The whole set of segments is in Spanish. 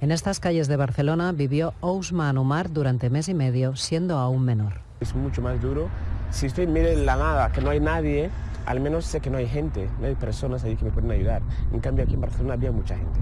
En estas calles de Barcelona vivió Ousman Umar durante mes y medio, siendo aún menor. Es mucho más duro. Si estoy en medio de la nada, que no hay nadie, al menos sé que no hay gente, no hay personas ahí que me pueden ayudar. En cambio aquí en Barcelona había mucha gente,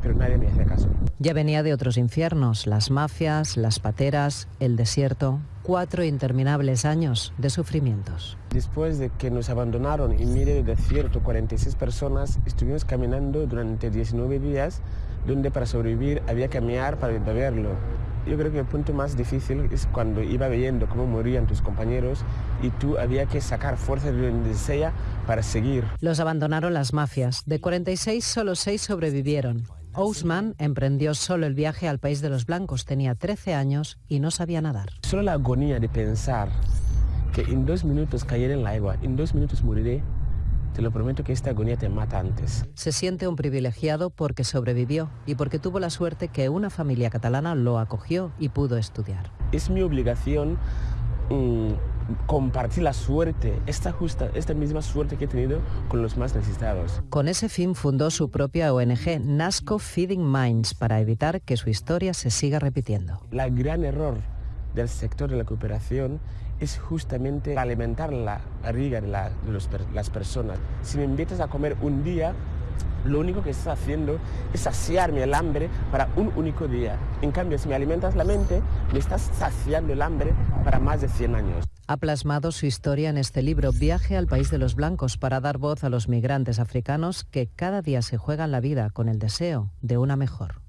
pero nadie me hacía caso. Ya venía de otros infiernos, las mafias, las pateras, el desierto, cuatro interminables años de sufrimientos. Después de que nos abandonaron y mire el desierto, 46 personas, estuvimos caminando durante 19 días, donde para sobrevivir había que caminar para beberlo. Yo creo que el punto más difícil es cuando iba viendo cómo morían tus compañeros y tú había que sacar fuerza de donde sea para seguir. Los abandonaron las mafias. De 46, solo 6 sobrevivieron. Ousman emprendió solo el viaje al país de los blancos. Tenía 13 años y no sabía nadar. Solo la agonía de pensar que en dos minutos caeré en la agua, en dos minutos moriré, te lo prometo que esta agonía te mata antes. Se siente un privilegiado porque sobrevivió y porque tuvo la suerte que una familia catalana lo acogió y pudo estudiar. Es mi obligación mm, compartir la suerte, esta, justa, esta misma suerte que he tenido con los más necesitados. Con ese fin fundó su propia ONG, Nasco Feeding Minds, para evitar que su historia se siga repitiendo. La gran error del sector de la cooperación es justamente alimentar la barriga de, las personas. Si me invitas a comer un día, lo único que estás haciendo es saciarme el hambre para un único día. En cambio, si me alimentas la mente, me estás saciando el hambre para más de 100 años. Ha plasmado su historia en este libro, Viaje al País de los Blancos, para dar voz a los migrantes africanos que cada día se juegan la vida con el deseo de una mejor.